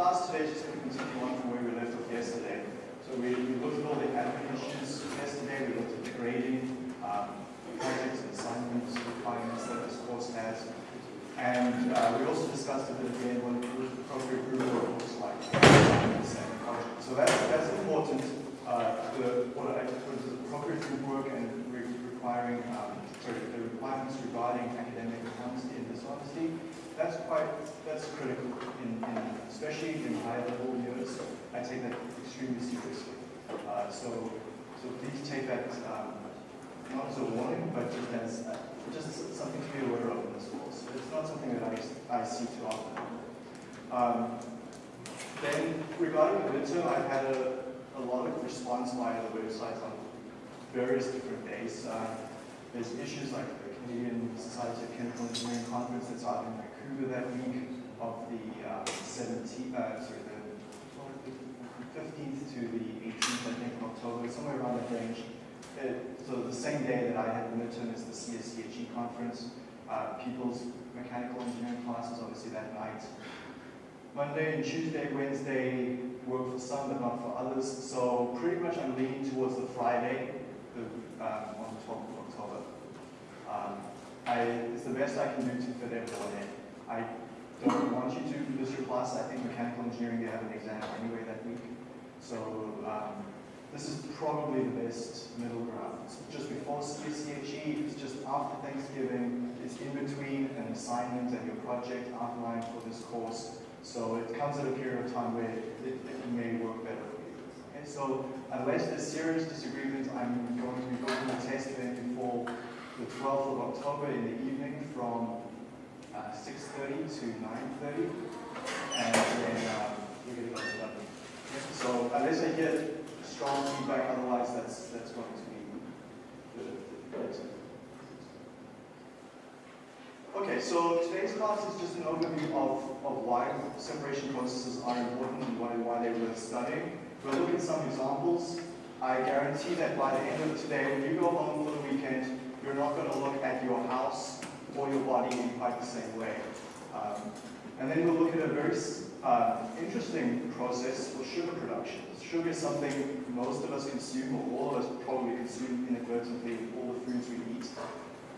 class today is just going to continue on from where we left off yesterday. So we, we looked at all the admin issues yesterday, we looked at the grading, um, projects assignments, requirements that this course has. And uh, we also discussed a bit the what appropriate group work looks like. So that's, that's important, uh, the, what I what is appropriate group work and re requiring, um, sorry, the requirements regarding academic honesty and dishonesty. That's quite, that's critical, in, in especially in high level years. I take that extremely seriously. Uh, so, so please take that um, not as a warning, but just as uh, just something to be aware of in this course. It's not something that I, I see too often. Um, then regarding the midterm, I've had a, a lot of response via the website on various different days. Uh, there's issues like the Canadian Society of Chemical Engineering Conference that's out that week of the uh, 17th, uh, sorry, the 15th to the 18th, I think, of October, somewhere around that range. It, so the same day that I had the midterm is the CSCHE conference. Uh, people's mechanical engineering classes, obviously that night. Monday and Tuesday, Wednesday work for some, but not for others. So pretty much I'm leaning towards the Friday, the, um, on the 12th of October. Um, I, it's the best I can do to fit everyone in. I don't want you to miss your class. I think mechanical engineering, they have an exam anyway that week. So um, this is probably the best middle ground. It's just before CSCHE, it's just after Thanksgiving, it's in between an assignment and your project outline for this course. So it comes at a period of time where it, it may work better for you. Okay, so unless there's serious disagreements, I'm going to be booking the test then before the 12th of October in the evening from uh, 6.30 to 9.30. And then um, we're going to go to 11. So unless I get strong feedback, otherwise that's, that's going to be good. Okay, so today's class is just an overview of, of why separation processes are important and why, why they're worth studying. We'll look at some examples. I guarantee that by the end of today, when you go home for the weekend, you're not going to look at your house or your body in quite the same way. Um, and then we'll look at a very uh, interesting process for sugar production. Sugar is something most of us consume, or all of us probably consume inadvertently in all the foods we eat.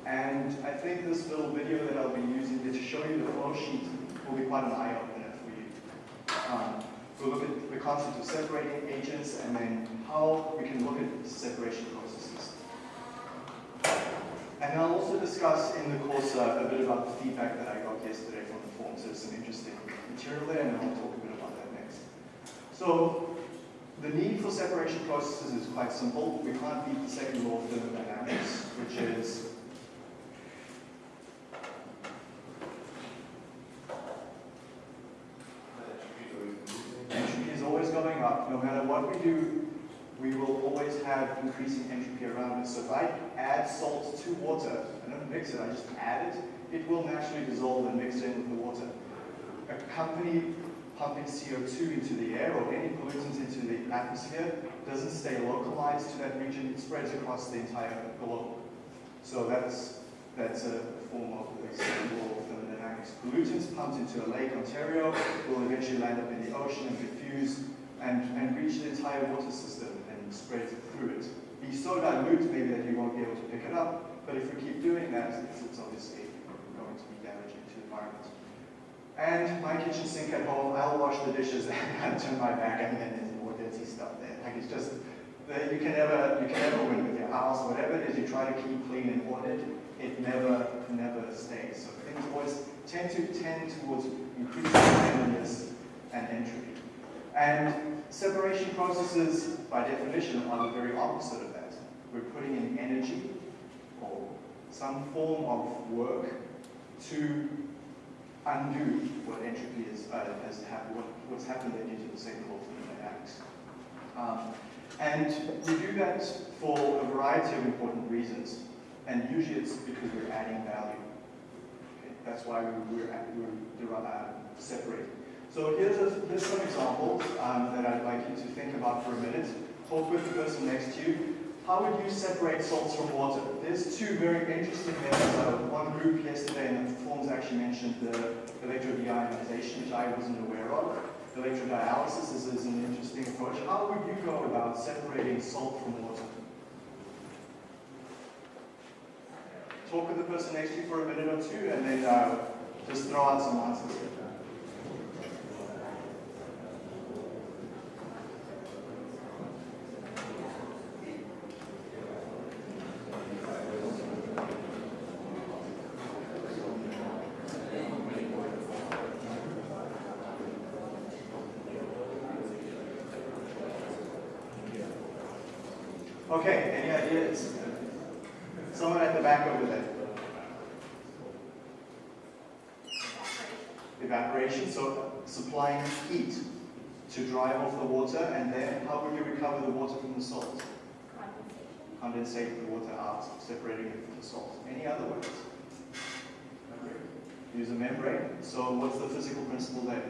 And I think this little video that I'll be using to show you the flow sheet will be quite an eye-opener for you. Um, we'll look at the concept of separating agents and then how we can look at separation processes. And I'll also discuss in the course uh, a bit about the feedback that I got yesterday from the forums. There's some interesting material there, and I'll talk a bit about that next. So the need for separation processes is quite simple. We can't beat the second law of thermodynamics, which is entropy is always going up. No matter what we do, we will always have increasing entropy around us. So if I add salt to water, mix it, I just add it, it will naturally dissolve and mix in with the water. A company pumping CO2 into the air or any pollutants into the atmosphere doesn't stay localized to that region, it spreads across the entire globe. So that's, that's a form of of thermodynamics. Pollutants pumped into a lake, Ontario, will eventually land up in the ocean and diffuse and, and reach the entire water system and spread through it. Be so dilute maybe that you won't be able to pick it up, but if we keep doing that, it's, obviously going to be damaging to the environment. And my kitchen sink at home, I'll wash the dishes and turn my back and then there's more dirty stuff there. Like it's just, you can never, you can never win with your house. Whatever it is you try to keep clean and ordered, it never, never stays. So things always tend to tend towards increasing cleanliness and entropy. And separation processes, by definition, are the very opposite of that. We're putting in energy or some form of work to undo what entropy is, uh, has happened, what, what's happened there due to the second law of thermodynamics. Um, and we do that for a variety of important reasons, and usually it's because we're adding value. Okay? That's why we, we're, we're uh, separating. So here's, a, here's some examples um, that I'd like you to think about for a minute. Talk with the person next to you. How would you separate salts from water? There's two very interesting methods. Uh, one group yesterday in the forms actually mentioned the electrodeionization, which I wasn't aware of. Electrodialysis is, is an interesting approach. How would you go about separating salt from water? Talk with the person next to you for a minute or two and then uh, just throw out some answers. Okay, any ideas? Someone at the back over there. Evaporation, so supplying heat to drive off the water, and then how would you recover the water from the salt? Condensate the water out, separating it from the salt. Any other ways? Membrane. Use a membrane. So what's the physical principle there?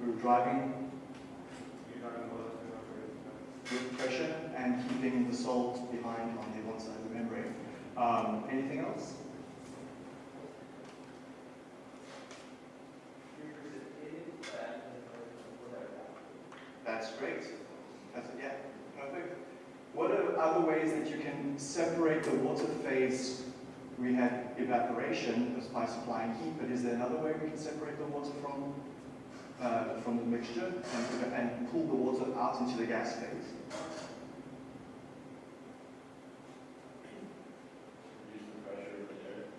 We're driving with pressure and keeping the salt behind on the one side of the membrane. Um, anything else? That's great. That's, yeah, perfect. What are other ways that you can separate the water phase? We had evaporation just by supplying heat, but is there another way we can separate the water from uh, from the mixture and, and pull the water out into the gas phase?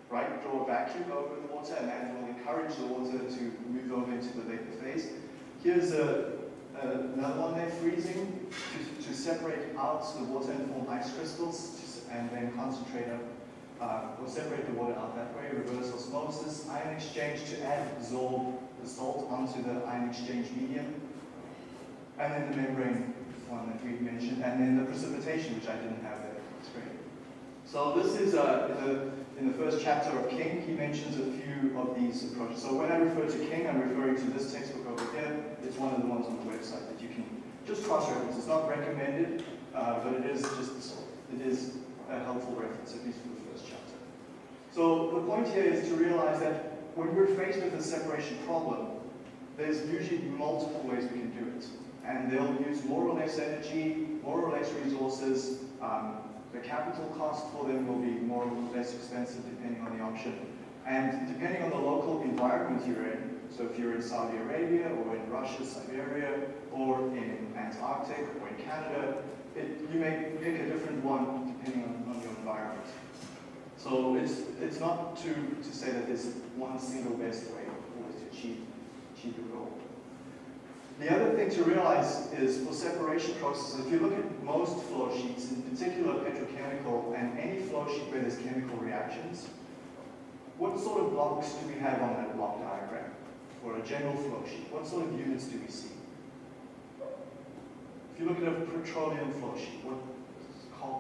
right? Draw a vacuum over the water and that will encourage the water to move over into the vapor phase. Here's a, a, another one there, freezing, to, to separate out the water and form ice crystals and then concentrate uh, or separate the water out that way, reverse osmosis, ion exchange to adsorb the salt onto the ion exchange medium, and then the membrane one that we mentioned, and then the precipitation, which I didn't have there. Great. So this is uh, the in the first chapter of King, he mentions a few of these approaches. So when I refer to King, I'm referring to this textbook over here. It's one of the ones on the website that you can just cross-reference. It's not recommended, uh, but it is just the salt. it is a helpful reference, at least for the first chapter. So the point here is to realize that when we're faced with a separation problem, there's usually multiple ways we can do it. And they'll use more or less energy, more or less resources, um, the capital cost for them will be more or less expensive depending on the option. And depending on the local environment you're in, so if you're in Saudi Arabia or in Russia, Siberia, or in Antarctic or in Canada, it, you may pick a different one depending on, on your environment. So it's, it's not to, to say that there's one single best way always to achieve, achieve your goal. The other thing to realize is for separation processes, if you look at most flow sheets, in particular petrochemical, and any flow sheet where there's chemical reactions, what sort of blocks do we have on that block diagram? For a general flow sheet, what sort of units do we see? If you look at a petroleum flow sheet, what,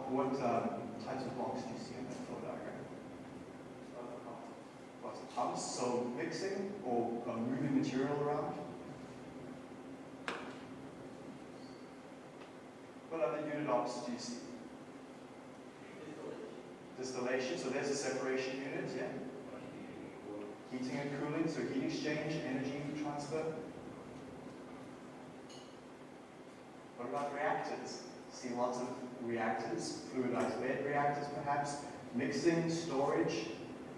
what um, types of blocks do you see in that flow diagram? Lots of pumps, so mixing or uh, moving material around. What other unit ops do you see? Distillation, so there's a separation unit, yeah. Heating and cooling, so heat exchange, energy transfer. What about reactors? See lots of reactors, fluidized bed reactors perhaps, mixing, storage.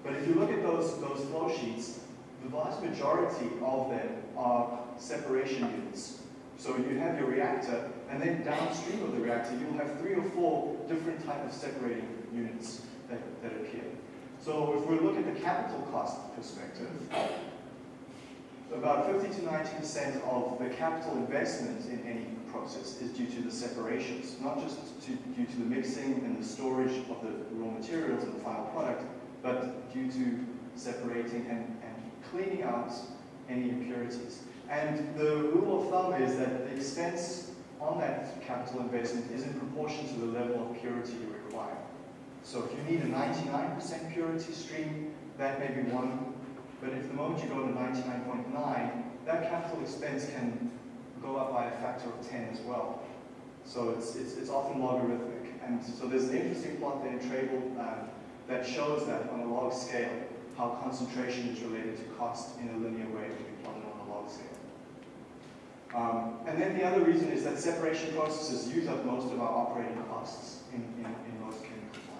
But if you look at those, those flow sheets, the vast majority of them are separation units. So you have your reactor, and then downstream of the reactor, you'll have three or four different type of separating units that, that appear. So if we look at the capital cost perspective, about 50 to 90% of the capital investment in any process is due to the separations, not just to, due to the mixing and the storage of the raw materials and the final product, but due to separating and, and cleaning out any impurities. And the rule of thumb is that the expense on that capital investment is in proportion to the level of purity you require. So if you need a 99% purity stream, that may be one. But if the moment you go to 99.9, that capital expense can go up by a factor of 10 as well. So it's, it's, it's often logarithmic. And so there's an interesting plot there in Treybal uh, that shows that on a log scale, how concentration is related to cost in a linear way to be plotted on a log scale. Um, and then the other reason is that separation processes use up most of our operating costs in, in, in most chemical plants.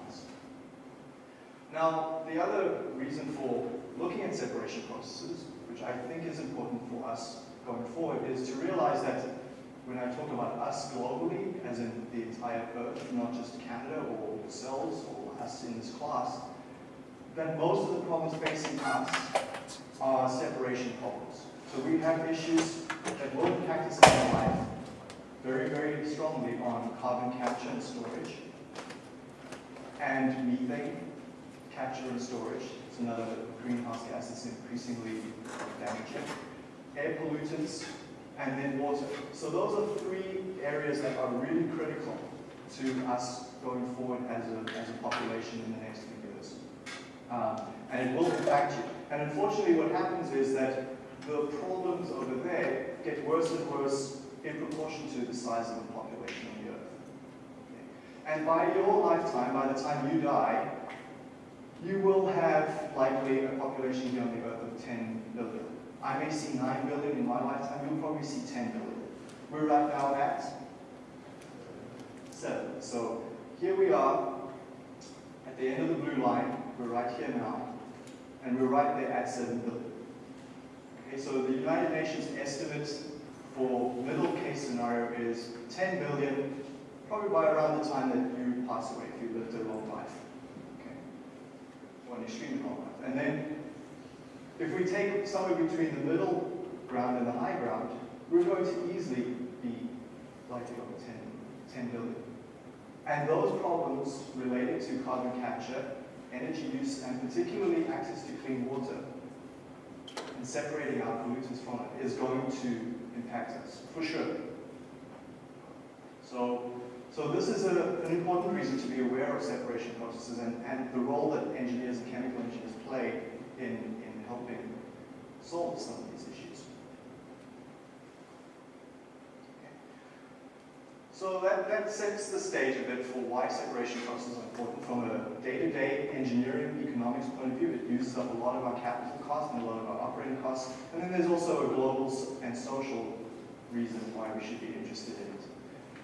Now, the other reason for looking at separation processes, which I think is important for us going forward, is to realize that when I talk about us globally, as in the entire Earth, not just Canada or cells or us in this class, that most of the problems facing us are separation problems. So we have issues that will impact us in our life very, very strongly on carbon capture and storage, and methane capture and storage. It's another greenhouse gas that's increasingly damaging. Air pollutants, and then water. So those are three areas that are really critical to us going forward as a, as a population in the next few years. Um, and it will impact you. And unfortunately what happens is that the problems over there get worse and worse in proportion to the size of the population on the Earth. Okay. And by your lifetime, by the time you die, you will have likely a population here on the Earth of 10 billion. I may see 9 billion in my lifetime, you'll probably see 10 billion. We're right now at 7. So here we are at the end of the blue line, we're right here now, and we're right there at 7 billion. Okay, so the United Nations estimate for middle case scenario is 10 billion, probably by around the time that you pass away, if you lived a long life. Okay, or an extremely long life. And then if we take somewhere between the middle ground and the high ground, we're going to easily be likely over 10, 10 billion. And those problems related to carbon capture, energy use, and particularly access to clean water, and separating out pollutants from it is going to impact us, for sure. So, so this is a, an important reason to be aware of separation processes and, and the role that engineers and chemical engineers play in, in helping solve some of these issues. Okay. So that, that sets the stage a bit for why separation processes are important from a day-to-day -day engineering economics point of view. It uses up a lot of our capital costs and a lot of our operating costs. And then there's also a global and social reason why we should be interested in.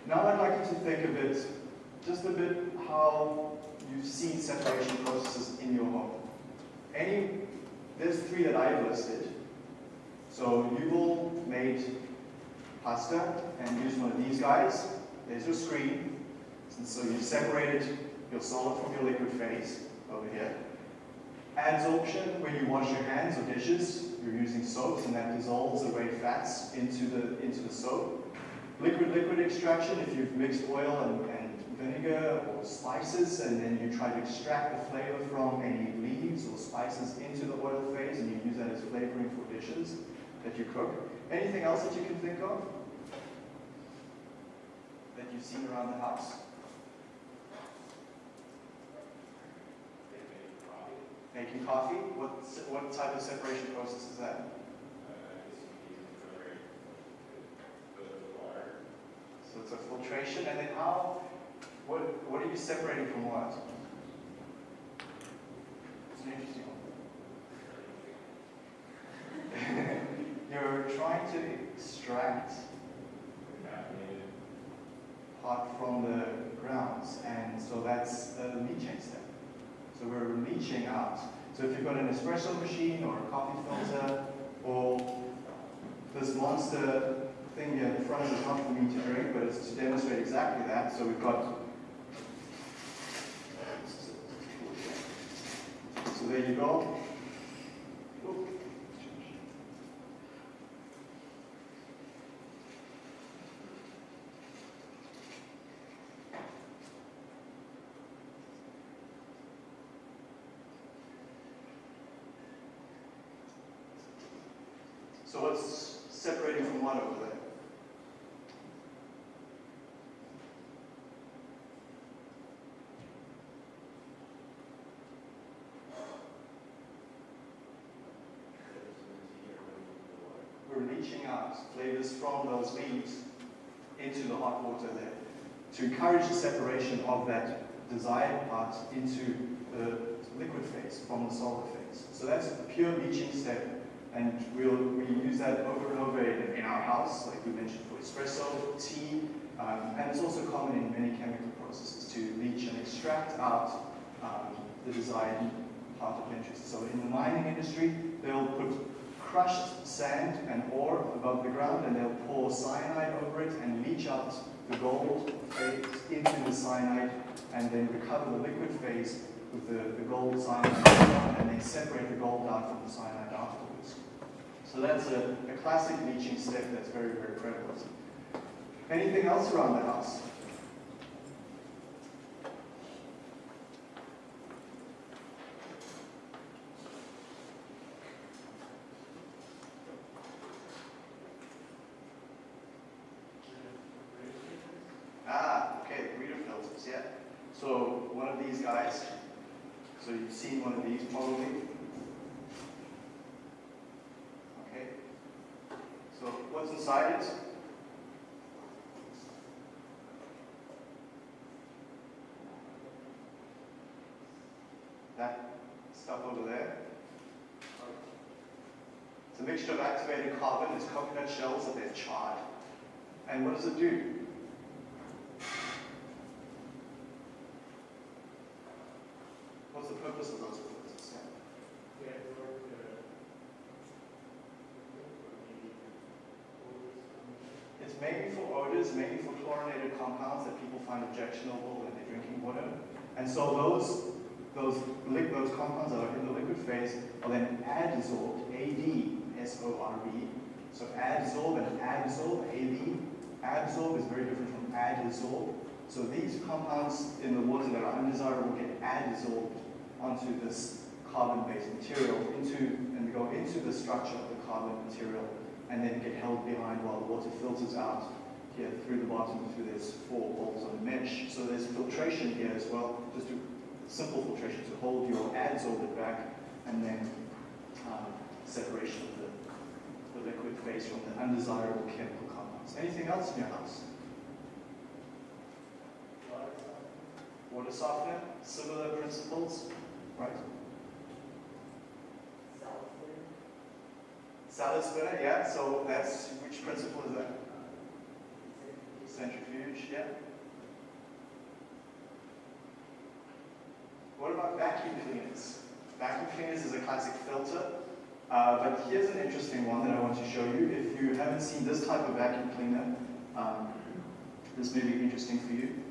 Now I'd like you to think a bit, just a bit how you see separation processes in your home. Any there's three that I've listed. So Yuval made pasta and used one of these guys. There's your screen. And so you've separated your solid from your liquid phase over here. Adsorption, when you wash your hands or dishes, you're using soaps and that dissolves away fats into the, into the soap. Liquid-liquid extraction, if you've mixed oil and, and vinegar or spices, and then you try to extract the flavor from any leaves or spices into the oil phase, and you use that as flavoring for dishes that you cook. Anything else that you can think of that you've seen around the house? Making coffee? What, what type of separation process is that? So filtration, and then how what, what are you separating from what? It's an interesting one. You're trying to extract part from the grounds, and so that's the leaching step. So we're leaching out. So if you've got an espresso machine or a coffee filter, or this monster thing here in front is not for me to drink, but it's to demonstrate exactly that. So we've got So there you go. So what's separating from over there? Leaching out flavors from those leaves into the hot water there to encourage the separation of that desired part into the liquid phase from the solid phase. So that's a pure leaching step, And we'll, we use that over and over in, in our house, like we mentioned for espresso, tea, um, and it's also common in many chemical processes to leach and extract out um, the desired part of interest. So in the mining industry, they'll put crushed sand and ore above the ground and they'll pour cyanide over it and leach out the gold phase into the cyanide and then recover the liquid phase with the, the gold cyanide and then separate the gold out from the cyanide afterwards. So that's a, a classic leaching step that's very, very prevalent. Anything else around the house? Yeah. So one of these guys, so you've seen one of these probably. Okay. So what's inside it? That stuff over there. It's a mixture of activated carbon, it's coconut shells that they've charred. And what does it do? What's the purpose of those filters? Yeah. It's mainly for odors, mainly for chlorinated compounds that people find objectionable when they're drinking water. And so those those those compounds that are in the liquid phase are then adsorbed, A-D-S-O-R-B. So adsorb and adsorb, A-B. Adsorb is very different from adsorb. So these compounds in the water that are undesirable get adsorbed onto this carbon-based material into and go into the structure of the carbon material and then get held behind while the water filters out here through the bottom through this four holes on the mesh. So there's filtration here as well, just to simple filtration to hold your adsorbent back and then um, separation of the, the liquid phase from the undesirable chemical compounds. Anything else in your house? Water softener, similar principles, right? Salad spinner, yeah, so that's, which principle is that? Centrifuge, yeah. What about vacuum cleaners? Vacuum cleaners is a classic filter, uh, but here's an interesting one that I want to show you. If you haven't seen this type of vacuum cleaner, um, this may be interesting for you.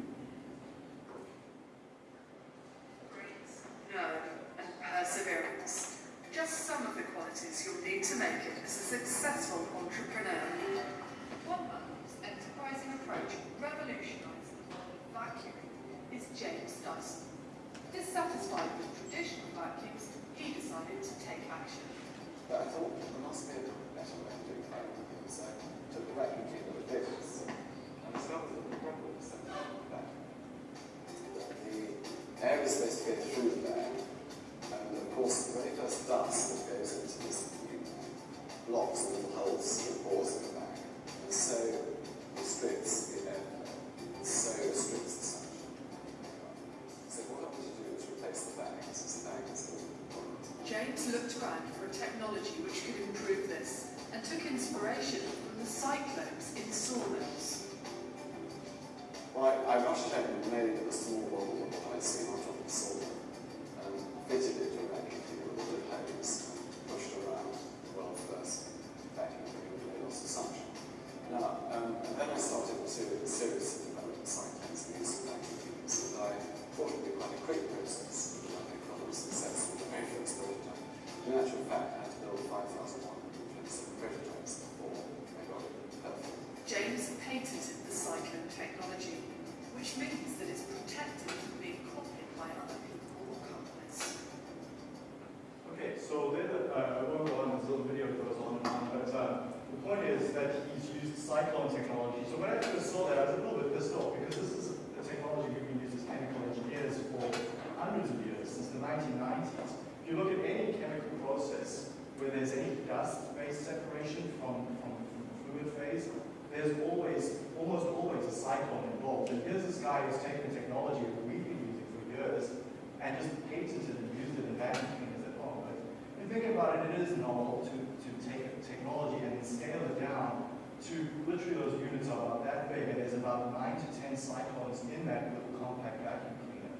In that little compact vacuum cleaner.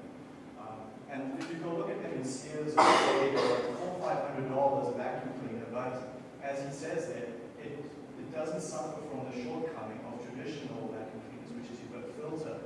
Um, and if you go look at them in Sears or five hundred dollars vacuum cleaner, but as he says there, it, it doesn't suffer from the shortcoming of traditional vacuum cleaners, which is you've got a filter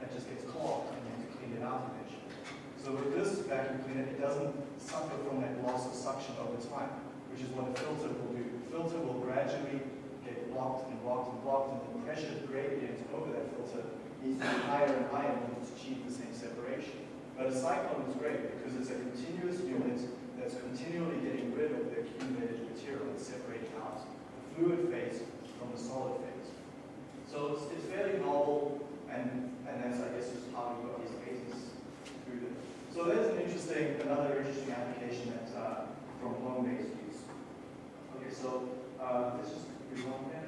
that just gets clogged and you have to clean it out eventually. So with this vacuum cleaner, it doesn't suffer from that loss of suction over time, which is what a filter will do. The filter will gradually get blocked and blocked and blocked, and the pressure gradient over that filter be higher and higher in order to achieve the same separation. But a cyclone is great because it's a continuous unit that's continually getting rid of the accumulated material and separating out the fluid phase from the solid phase. So it's, it's fairly novel, and, and that's, I guess, just how we got these patents through them. So there's an interesting, another interesting application that, uh, from home-based use. Okay, so, uh, let's just move on there.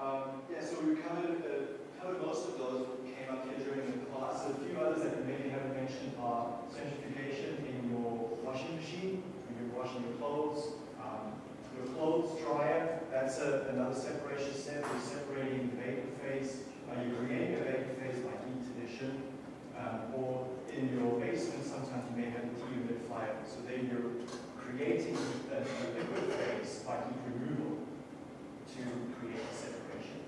Um, yeah, so we covered, uh, covered most of those that came up here during the class. A few others that we maybe haven't mentioned are centrifugation in your washing machine, when you're washing your clothes, um, your clothes dryer, that's a, another separation step. You're separating the vapor phase. Uh, you're creating a vapor phase by heat addition. Um, or in your basement, sometimes you may have a dehumidifier. So then you're creating a, a liquid phase by heat removal to create a separation.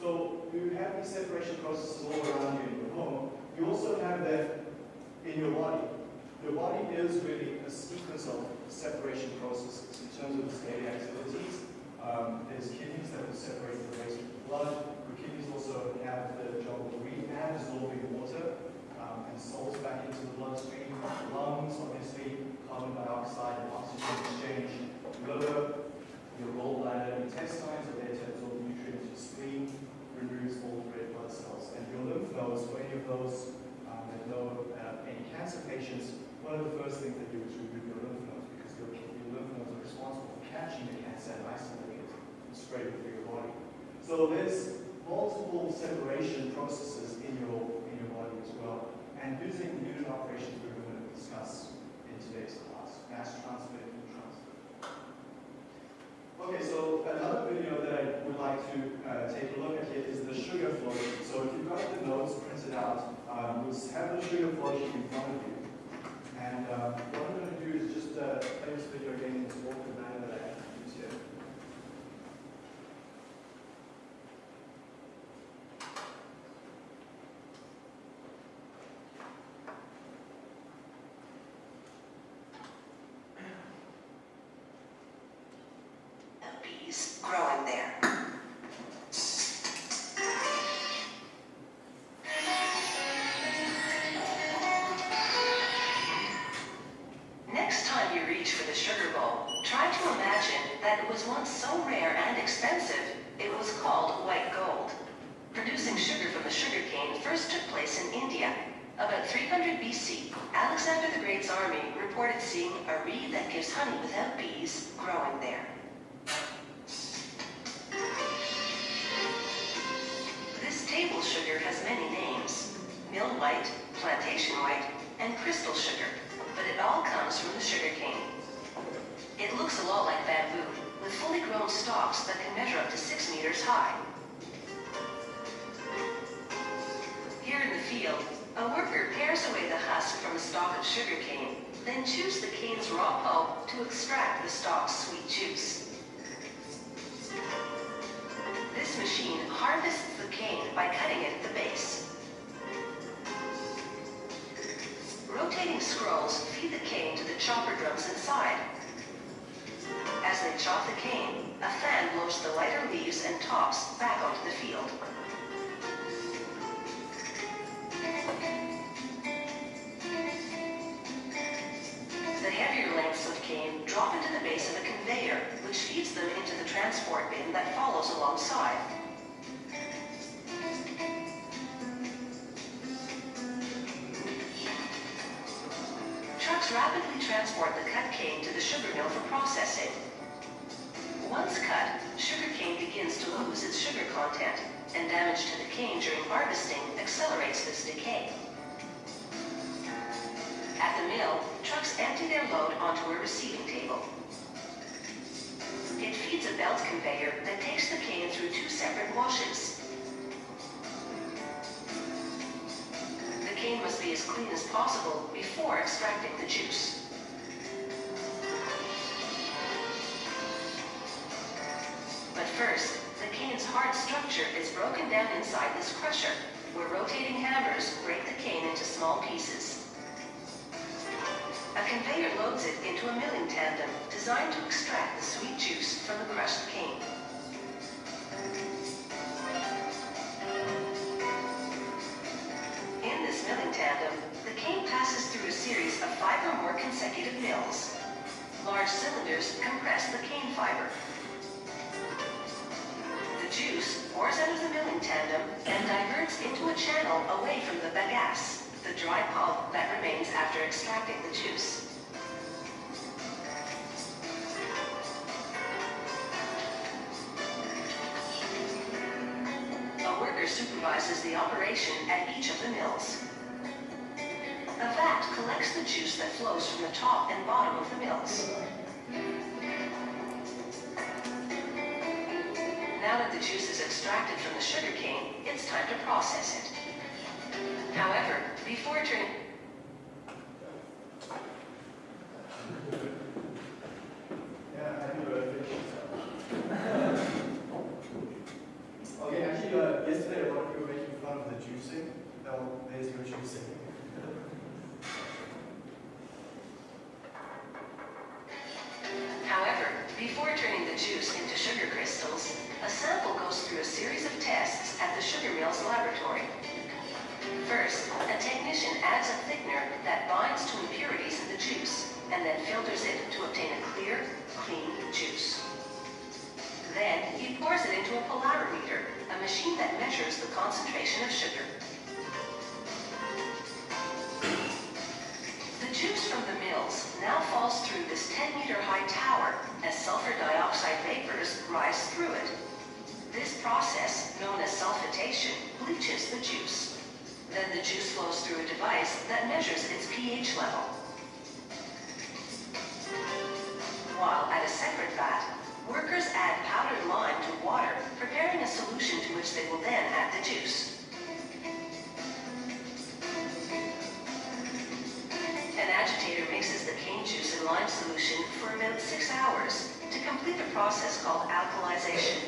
So you have these separation processes all around you in your home. You also have that in your body. Your body is really a sequence of separation processes in terms of its daily activities. Um, there's will separate the waste from the blood. Your kidneys also have the job of reabsorbing water um, and salts back into the bloodstream. Lungs, obviously, carbon dioxide and oxygen exchange. Liver, your gallbladder, intestines are there to absorb nutrients. Your spleen removes all the red blood cells. And your lymph nodes, for any of those um, that know uh, any cancer patients, one of the first things they do is remove your lymph nodes because your, your lymph nodes are responsible for catching the cancer and isolating it and spreading it body. So there's multiple separation processes in your in your body as well. And using unit operations we're going to discuss in today's class, mass transfer, heat transfer. Okay, so another video that I would like to uh, take a look at here is the sugar flow. So if you've got the notes printed out, um, we'll have the sugar flow sheet in front of you. And uh, what I'm going to do is just uh, play this video again in this walkthrough manner that I use here. Growing there. To extract the stalk's sweet juice. This machine harvests the cane by cutting it at the base. Rotating scrolls feed the cane to the chopper drums inside. As they chop the cane, a fan blows the lighter leaves and tops back onto the field. Trucks rapidly transport the cut cane to the sugar mill for processing. Once cut, sugar cane begins to lose its sugar content. and damage to the cane during harvesting accelerates this decay. At the mill, trucks empty their load onto a receiving table. A belt conveyor that takes the cane through two separate washes. The cane must be as clean as possible before extracting the juice. But first, the cane's hard structure is broken down inside this crusher, where rotating hammers break the cane into small pieces. A conveyor loads it into a milling tandem designed to extract the sweet juice from the crushed cane. In this milling tandem, the cane passes through a series of five or more consecutive mills. Large cylinders compress the cane fiber. The juice pours out of the milling tandem and diverts into a channel away from the bagasse, the dry pulp that remains after extracting the juice. A worker supervises the operation at each of the mills. A vat collects the juice that flows from the top and bottom of the mills. Now that the juice is extracted from the sugar cane, it's time to process it. However, before turning... concentration of sugar. The juice from the mills now falls through this 10-meter high tower as sulfur dioxide vapors rise through it. This process, known as sulfitation, bleaches the juice. Then the juice flows through a device that measures its pH level. While at a separate vat, workers add powdered lime to water, preparing a solution to which they will then add the juice. An agitator mixes the cane juice and lime solution for about six hours to complete a process called alkalization.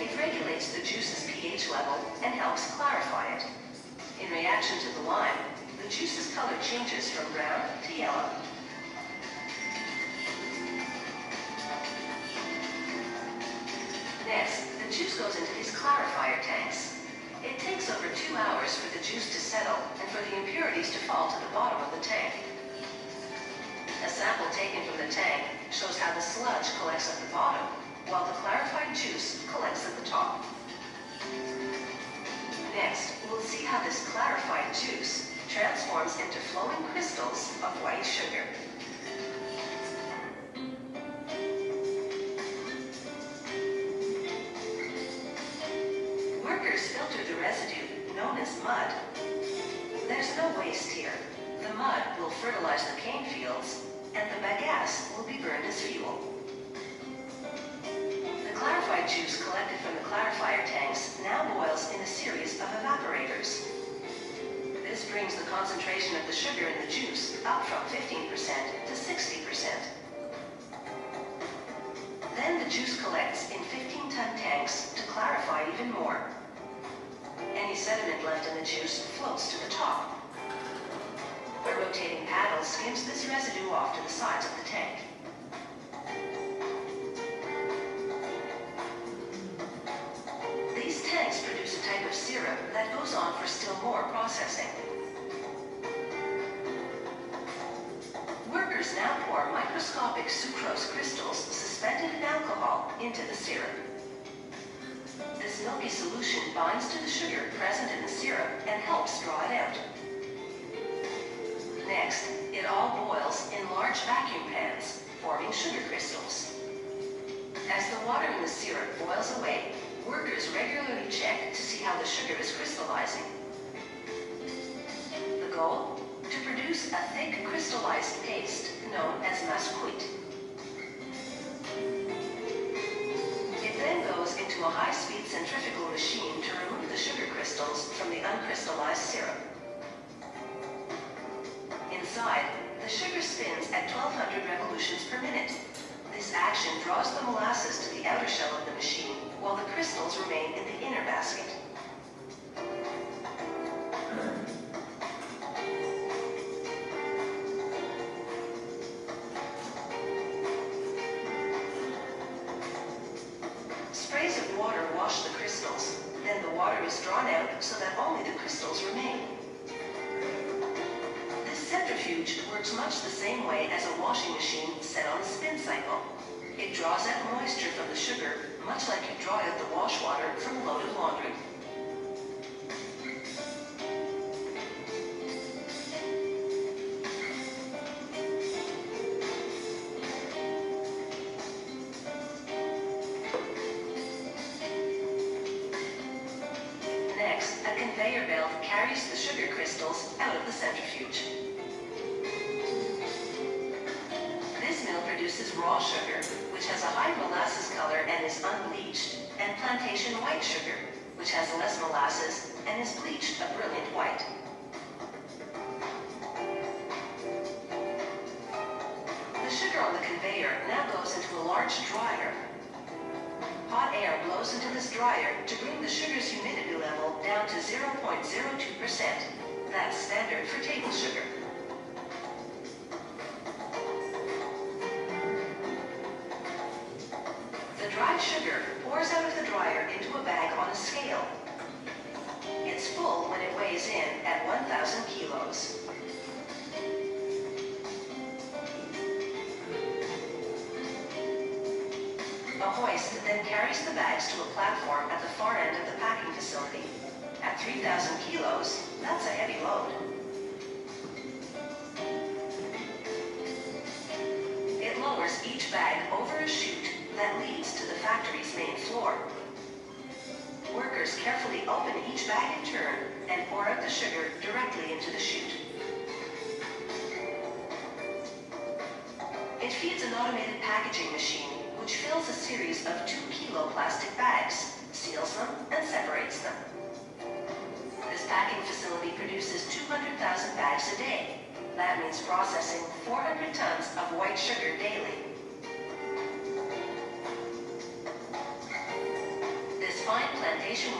It regulates the juice's pH level and helps clarify it. In reaction to the lime, the juice's color changes from brown to yellow. Juice goes into these clarifier tanks. It takes over two hours for the juice to settle and for the impurities to fall to the bottom of the tank. A sample taken from the tank shows how the sludge collects at the bottom, while the clarified juice collects at the top. Next, we'll see how this clarified juice transforms into flowing crystals of white sugar. Mud. There's no waste here. The mud will fertilize the cane fields, and the bagasse will be burned as fuel. The clarified juice collected from the clarifier tanks now boils in a series of evaporators. This brings the concentration of the sugar in the juice up from 15% to 60%. Then the juice collects in 15-ton tanks to clarify even more. Sediment left in the juice floats to the top. A rotating paddle skims this residue off to the sides of the tank. These tanks produce a type of syrup that goes on for still more processing. Workers now pour microscopic sucrose crystals suspended in alcohol into the syrup. This milky solution binds to the sugar present in the syrup and helps draw it out. Next, it all boils in large vacuum pans, forming sugar crystals. As the water in the syrup boils away, workers regularly check to see how the sugar is crystallizing. The goal? To produce a thick crystallized paste known as massecuite. Into a high-speed centrifugal machine to remove the sugar crystals from the uncrystallized syrup. Inside, the sugar spins at 1200 revolutions per minute. This action draws the molasses to the outer shell of the machine, while the crystals remain in the inner basket. Conveyor now goes into a large dryer. Hot air blows into this dryer to bring the sugar's humidity level down to 0.02%. That's standard for table sugar.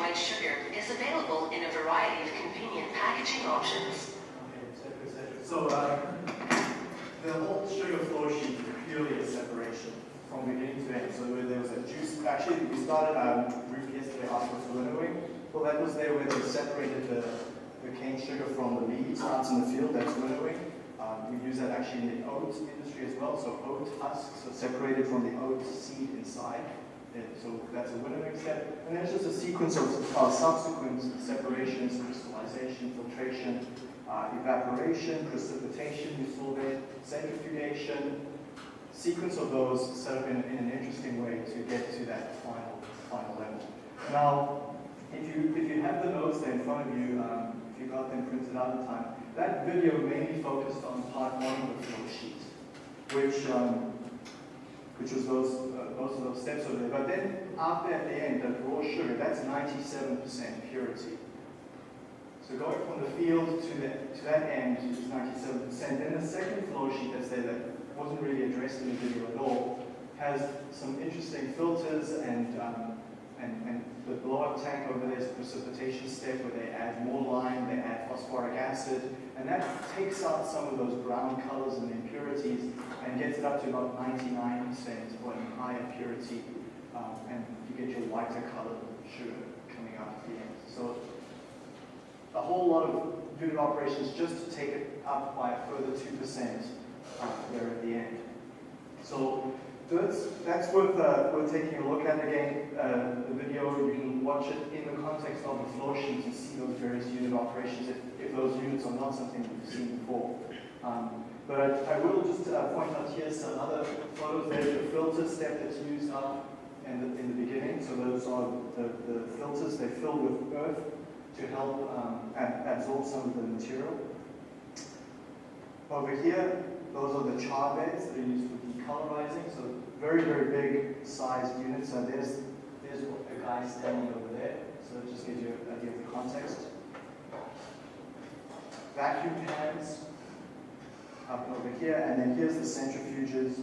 White sugar is available in a variety of convenient packaging options. So, uh, the whole sugar flow sheet is purely a separation from beginning to end. So there was a juice, actually, we started, um, Ruth yesterday us winnowing. Well, that was there where they separated the, the cane sugar from the leaves out in the field, that's winnowing. Um, we use that actually in the oat industry as well. So oat husks are separated from the oat seed inside. And so that's a winnowing step. And then it's just a sequence of uh, subsequent separations, crystallization, filtration, uh, evaporation, precipitation, you saw centrifugation, sequence of those set up in, in an interesting way to get to that final, final level. Now, if you, if you have the notes there in front of you, um, if you got them printed out in time, that video mainly focused on part one of the flow sheet, which, um, which was those, uh, most of those steps over there. But then up at the end, that raw sugar, that's 97% purity. So going from the field to, the, to that end is 97%. Then the second flow sheet that's there that wasn't really addressed in the video at all has some interesting filters and, um, and, and the blow-up tank over there is a precipitation step where they add more lime, they add phosphoric acid, and that takes out some of those brown colors and impurities and gets it up to about 99% or in higher purity, um, and you get your whiter colored sugar coming out at the end. So a whole lot of unit operations just to take it up by a further 2% uh, there at the end. So that's, that's worth, uh, worth taking a look at again. Uh, the video, you can watch it in the context of the flow sheet and see those various unit operations if, if those units are not something you've seen before. Um, but I, will just uh, point out here some other photos. There's the filter step that's used up in the, in the beginning. So those are the, the filters, they fill with earth to help um, ab- absorb some of the material. Over here, those are the char beds that are used for decolorizing. So very, very big sized units. So there's, there's a guy standing over there. So it just gives you an idea of the context. Vacuum pans up over here, and then here's the centrifuges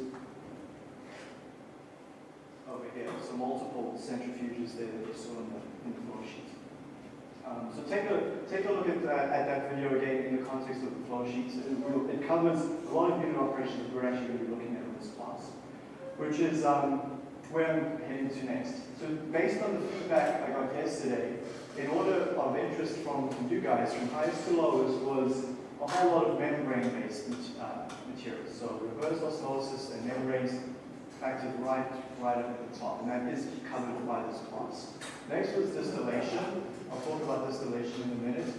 over here. So multiple centrifuges there that you saw in the, in the flow sheet. Um, so take a, take a look at that, at that video again in the context of the flow sheets. It, it covers a lot of unit operations that we're actually going to be looking at which is um, where I'm heading to next. So based on the feedback I got yesterday, in order of interest from you guys, from highest to lowest, was a whole lot of membrane-based uh, materials. So reverse osmosis and membranes factored right, right up at the top, and that is covered by this class. Next was distillation. I'll talk about distillation in a minute.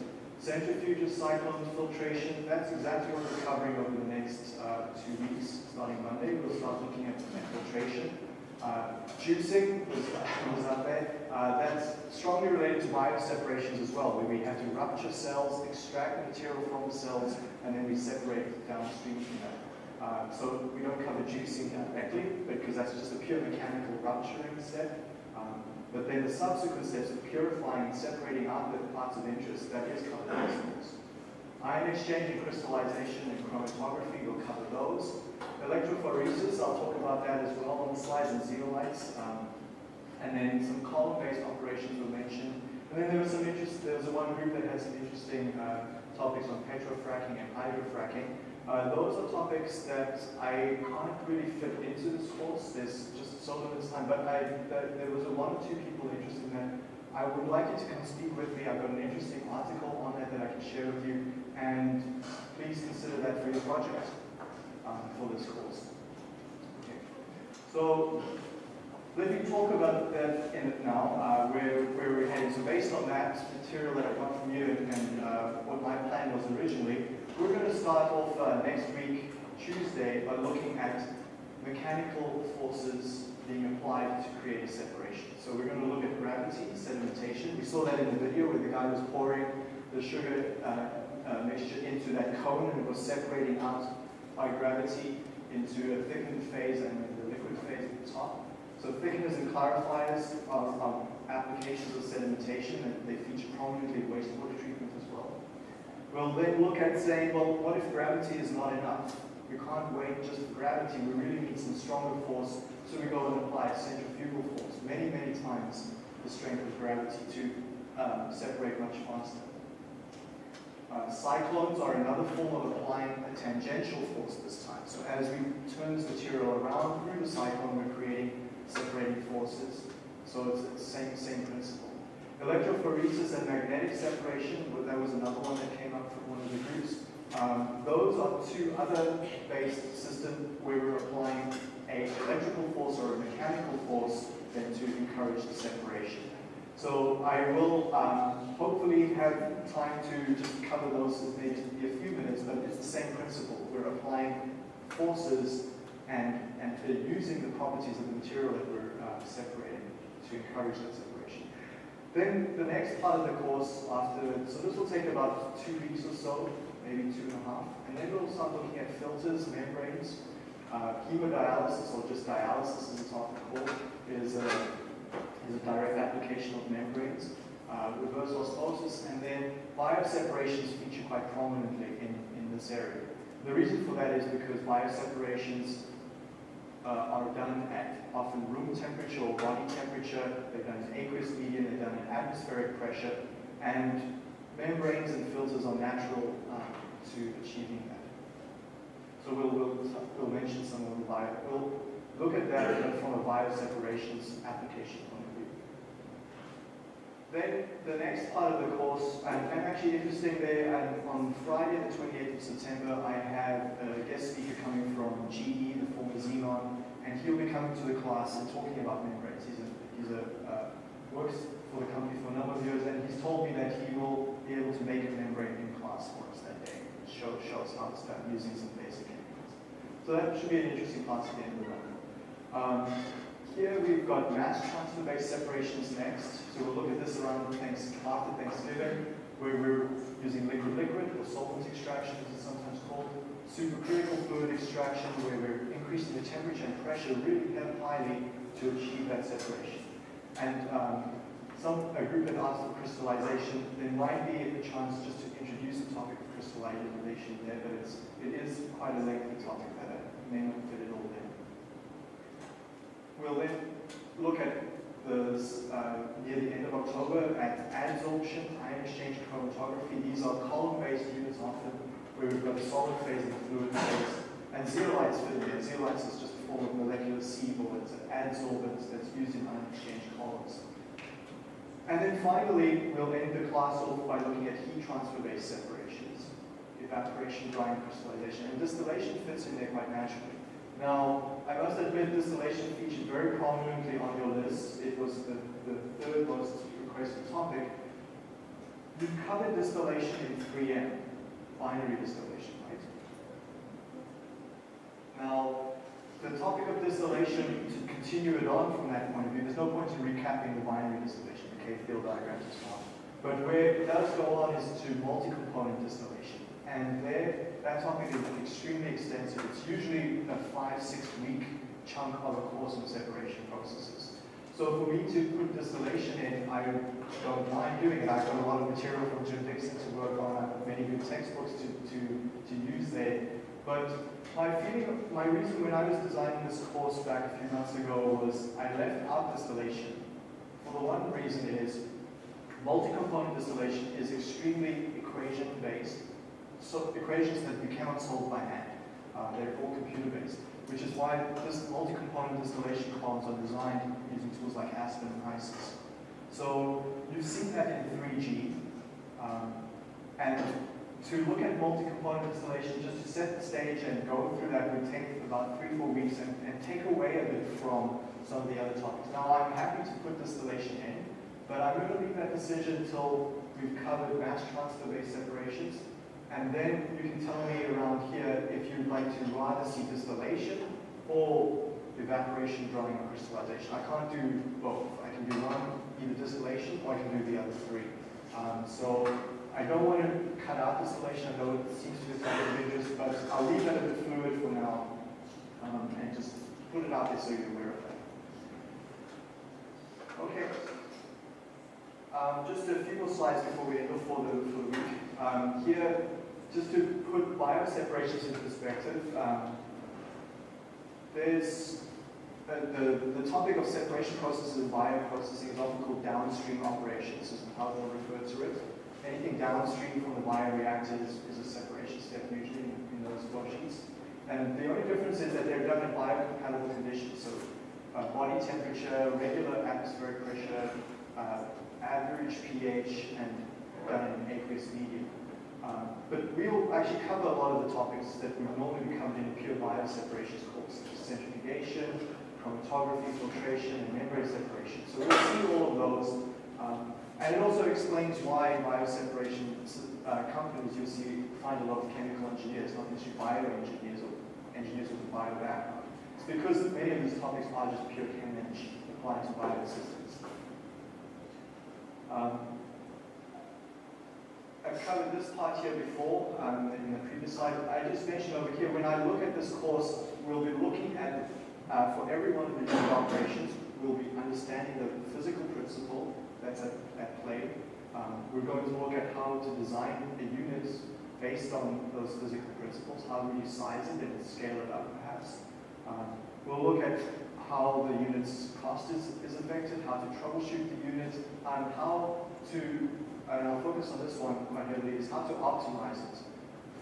Centrifuges, cyclones, filtration, that's exactly what we're covering over the next uh, two weeks. Starting Monday, we'll start looking at filtration. Uh, juicing was, was there. Uh, that's strongly related to bioseparations as well, where we have to rupture cells, extract material from the cells, and then we separate downstream from that. Uh, so we don't cover juicing directly, because that's just a pure mechanical rupturing step. But then the subsequent steps of purifying and separating out the parts of interest, that is covered in this course. Ion exchange and crystallization and chromatography, we'll cover those. Electrophoresis, I'll talk about that as well on the slides, and zeolites. Um, and then some column-based operations were mentioned. And then there was some interest, there was one group that had some interesting uh, topics on petrofracking and hydrofracking. Uh, those are topics that I can't really fit into this course. There's just so limited time, but I, there was a one or two people interested in that. I would like you to come speak with me. I've got an interesting article on that that I can share with you, and please consider that for your project um, for this course. Okay. So let me talk about that in it now, uh, where, where we're heading. So based on that material that I got from you and, uh, what my plan was originally, we're going to start off uh, next week, Tuesday, by looking at mechanical forces being applied to create a separation. So we're going to look at gravity, sedimentation. We saw that in the video where the guy was pouring the sugar uh, uh, mixture into that cone and it was separating out by gravity into a thickened phase and the liquid phase at the top. So thickeners and clarifiers are, are applications of sedimentation and they feature prominently in wastewater treatment as well. We'll then look at saying, well, what if gravity is not enough? We can't wait just for gravity, we really need some stronger force, so we go and apply centrifugal force, many, many times the strength of gravity to um, separate much faster. Uh, cyclones are another form of applying a tangential force this time. So as we turn this material around through the cyclone, we're creating separating forces. So it's the same, same principle. Electrophoresis and magnetic separation, well, that was another one that came up from one of the groups. Um, those are two other based systems where we're applying a electrical force or a mechanical force then to encourage the separation. So I will um, hopefully have time to just cover those in maybe a few minutes, but it's the same principle. We're applying forces and, and using the properties of the material that we're uh, separating to encourage that separation. Then the next part of the course after, so this will take about two weeks or so, maybe two and a half, and then we'll start looking at filters, membranes, uh, hemodialysis, or just dialysis as it's often called, is a, is a direct application of membranes, uh, reverse osmosis, and then bioseparations feature quite prominently in, in this area. The reason for that is because bioseparations uh, are done at often room temperature or body temperature, they're done in aqueous medium, they're done at atmospheric pressure, and membranes and filters are natural uh, to achieving that. So we'll, we'll, we'll mention some of the bio, we'll look at that from a bioseparations application. Then the next part of the course, and, and actually interesting there, and on Friday the 28th of September, I have a guest speaker coming from GE, the former Zenon, and he'll be coming to the class and talking about membranes. He's a, he's a uh, works for the company for a number of years, and he's told me that he will be able to make a membrane in class for us that day, show, show us how to start using some basic chemicals. So that should be an interesting class at the end of the. Um, here we've got mass transfer-based separations next. So we'll look at this around after Thanksgiving, where we're using liquid-liquid or solvent extraction, as it's sometimes called. Supercritical fluid extraction, where we're increasing the temperature and pressure really highly to achieve that separation. And um, some, a group that asked for crystallization, there might be a chance just to introduce the topic of crystallization there, but it's, it is quite a lengthy topic that I may not fit it all in. We'll then look at the, uh, near the end of October at adsorption, ion exchange chromatography. These are column-based units often, where we've got a solid phase and a fluid phase. And zeolites fit in. Zeolites is just a form of molecular seaboard. It's an adsorbent that's used in ion exchange columns. And then finally, we'll end the class off by looking at heat transfer-based separations, evaporation, drying, crystallization. And distillation fits in there quite naturally. Now, I must admit distillation featured very prominently on your list. It was the, the third most requested topic. You covered distillation in 3M, binary distillation, right? Now, the topic of distillation, to continue it on from that point of view, there's no point in recapping the binary distillation, the K-field diagrams and so on. But where it does go on is to multi-component distillation. And there, that topic is extremely extensive. It's usually a five, six week chunk of a course on separation processes. So for me to put distillation in, I don't mind doing it. I've got a lot of material from Jim Dixon to work on. I've many good textbooks to, to, to use there. But my feeling, my reason when I was designing this course back a few months ago was I left out distillation. For the one reason is multi-component distillation is extremely equation-based. So equations that you cannot solve by hand. Uh, they're all computer-based, which is why this multi-component distillation columns are designed using tools like Aspen and HYSYS. So you've seen that in 3G. Um, and to look at multi-component distillation, just to set the stage and go through that would take about three, four weeks and, and take away a bit from some of the other topics. Now, I'm happy to put distillation in, but I'm going to leave that decision until we've covered mass transfer-based separations. And then you can tell me around here if you'd like to rather see distillation or evaporation, drying, or crystallization. I can't do both. I can do one, either distillation, or I can do the other three. Um, so I don't want to cut out distillation. I know it seems to be something dangerous, but I'll leave that a bit fluid for now um, and just put it out there so you're aware of that. Okay. Um, just a few more slides before we end for the, for the week. Um, here, just to put bioseparations in perspective, um, there's the, the topic of separation processes in bioprocessing is often called downstream operations, is how they'll refer to it. Anything downstream from the bioreactor is, is a separation step usually in, in those flow sheets. And the only difference is that they're done in biocompatible conditions. So uh, body temperature, regular atmospheric pressure, uh, average pH, and done in aqueous medium. Um, but we'll actually cover a lot of the topics that normally be covered in a pure bioseparations course, such as centrifugation, chromatography, filtration, and membrane separation. So we'll see all of those. Um, and it also explains why in bioseparation uh, companies you'll see find a lot of chemical engineers, not necessarily bioengineers or engineers with a bio background. It's because many of these topics are just pure chem applied to biosystems. Um, I've covered this part here before um, in the previous slide. I just mentioned over here, when I look at this course, we'll be looking at, uh, for every one of the operations, we'll be understanding the physical principle that's at, at play. Um, we're going to look at how to design the units based on those physical principles. How do you size it and scale it up, perhaps? Um, we'll look at how the unit's cost is, is affected, how to troubleshoot the unit, and how to and I'll focus on this one heavily, is how to optimize it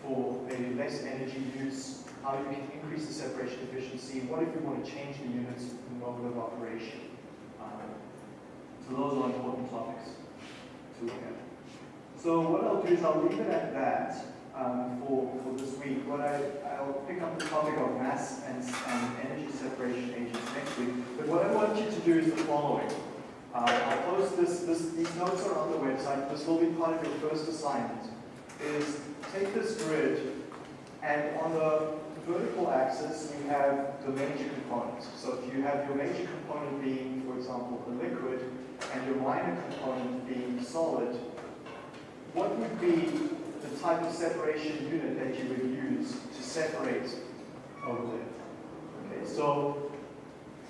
for a less energy use, how you can increase the separation efficiency, what if you want to change the unit's mode of operation. Um, so those are important topics to look at. So what I'll do is I'll leave it at that um, for, for this week. What I, I'll pick up the topic of mass and, and energy separation agents next week. But what I want you to do is the following. Uh, I'll post this, this, these notes are on the website. This will be part of your first assignment. Is take this grid and on the vertical axis, you have the major components. So if you have your major component being, for example, a liquid, and your minor component being solid, what would be the type of separation unit that you would use to separate over there? Okay, so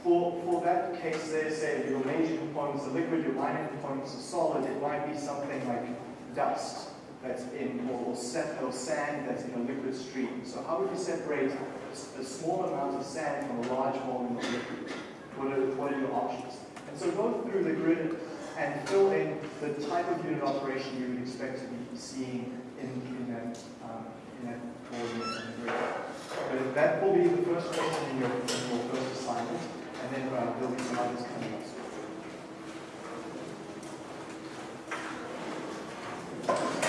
for, for that case there, say your major components are liquid, your minor components are solid, it might be something like dust that's in, or, or, sand that's in a liquid stream. So how would you separate a, small amount of sand from a large volume of liquid? What are, what are your options? And so go through the grid and fill in the type of unit operation you would expect to be seeing in, in that, um, in that coordinate in grid. But that will be the first question and then uh, there'll be some others coming up.